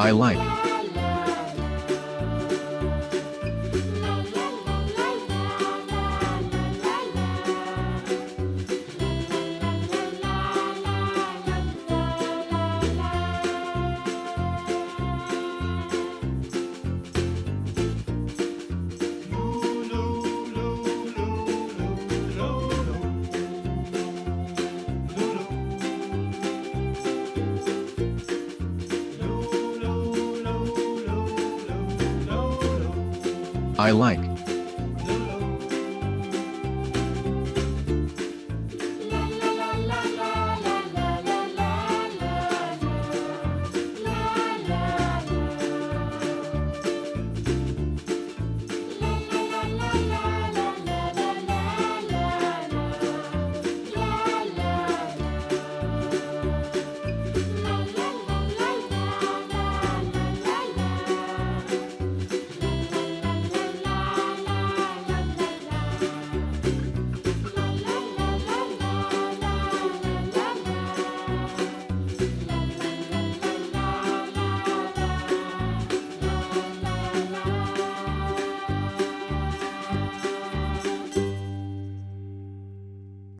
I like. I like.